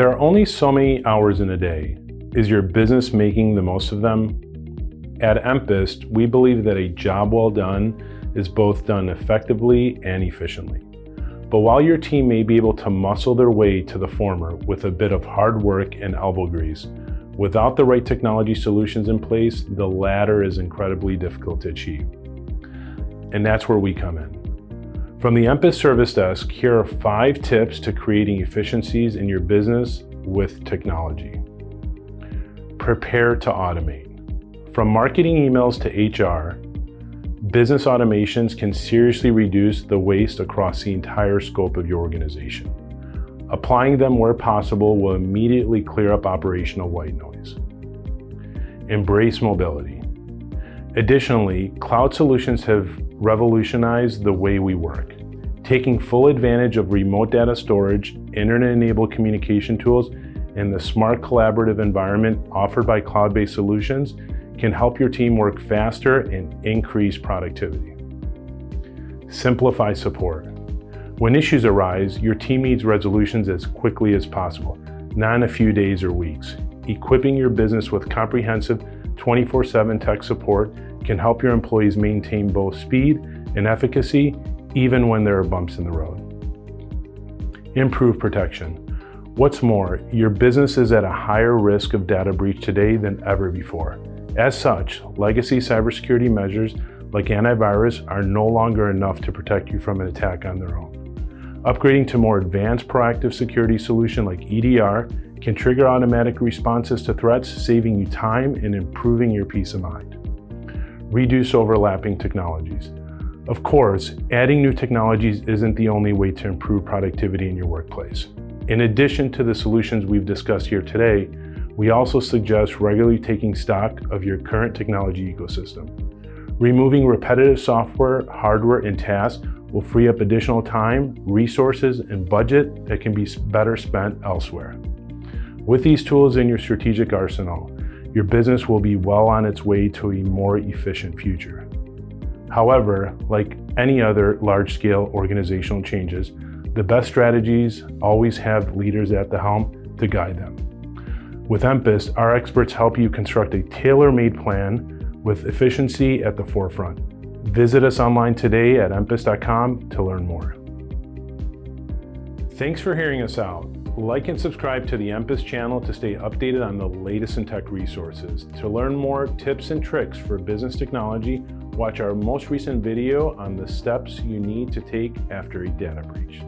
There are only so many hours in a day. Is your business making the most of them? At Empist, we believe that a job well done is both done effectively and efficiently. But while your team may be able to muscle their way to the former with a bit of hard work and elbow grease, without the right technology solutions in place, the latter is incredibly difficult to achieve. And that's where we come in. From the Empist Service Desk, here are five tips to creating efficiencies in your business with technology. Prepare to automate. From marketing emails to HR, business automations can seriously reduce the waste across the entire scope of your organization. Applying them where possible will immediately clear up operational white noise. Embrace mobility. Additionally, cloud solutions have revolutionized the way we work. Taking full advantage of remote data storage, internet-enabled communication tools, and the smart collaborative environment offered by cloud-based solutions can help your team work faster and increase productivity. Simplify support. When issues arise, your team needs resolutions as quickly as possible, not in a few days or weeks. Equipping your business with comprehensive 24-7 tech support can help your employees maintain both speed and efficacy even when there are bumps in the road. Improve protection. What's more, your business is at a higher risk of data breach today than ever before. As such, legacy cybersecurity measures like antivirus are no longer enough to protect you from an attack on their own. Upgrading to more advanced proactive security solution like EDR can trigger automatic responses to threats, saving you time and improving your peace of mind. Reduce overlapping technologies. Of course, adding new technologies isn't the only way to improve productivity in your workplace. In addition to the solutions we've discussed here today, we also suggest regularly taking stock of your current technology ecosystem. Removing repetitive software, hardware, and tasks will free up additional time, resources, and budget that can be better spent elsewhere. With these tools in your strategic arsenal, your business will be well on its way to a more efficient future. However, like any other large-scale organizational changes, the best strategies always have leaders at the helm to guide them. With Empist, our experts help you construct a tailor-made plan with efficiency at the forefront. Visit us online today at empist.com to learn more. Thanks for hearing us out. Like and subscribe to the Empist channel to stay updated on the latest in tech resources. To learn more tips and tricks for business technology, watch our most recent video on the steps you need to take after a data breach.